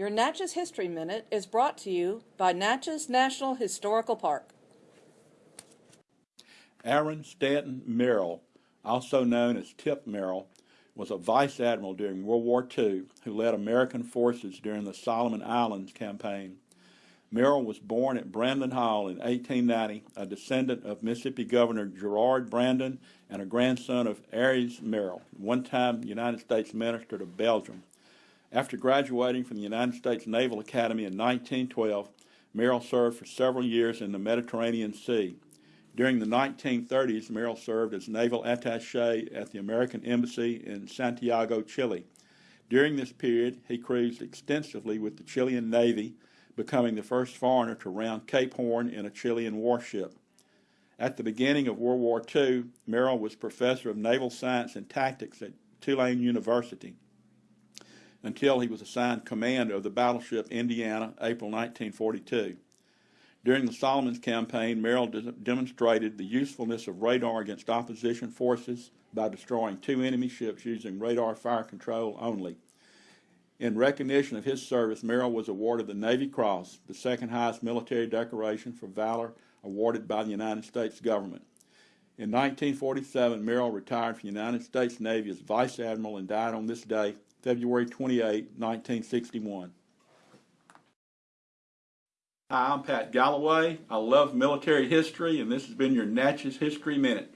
Your Natchez History Minute is brought to you by Natchez National Historical Park. Aaron Stanton Merrill, also known as Tip Merrill, was a vice admiral during World War II who led American forces during the Solomon Islands campaign. Merrill was born at Brandon Hall in 1890, a descendant of Mississippi Governor Gerard Brandon and a grandson of Ayres Merrill, one-time United States Minister to Belgium. After graduating from the United States Naval Academy in 1912, Merrill served for several years in the Mediterranean Sea. During the 1930s, Merrill served as naval attache at the American Embassy in Santiago, Chile. During this period, he cruised extensively with the Chilean Navy, becoming the first foreigner to round Cape Horn in a Chilean warship. At the beginning of World War II, Merrill was professor of naval science and tactics at Tulane University until he was assigned command of the battleship Indiana, April 1942. During the Solomons campaign, Merrill de demonstrated the usefulness of radar against opposition forces by destroying two enemy ships using radar fire control only. In recognition of his service, Merrill was awarded the Navy Cross, the second highest military decoration for valor awarded by the United States government. In 1947, Merrill retired from the United States Navy as Vice Admiral and died on this day, February 28, 1961. Hi, I'm Pat Galloway. I love military history, and this has been your Natchez History Minute.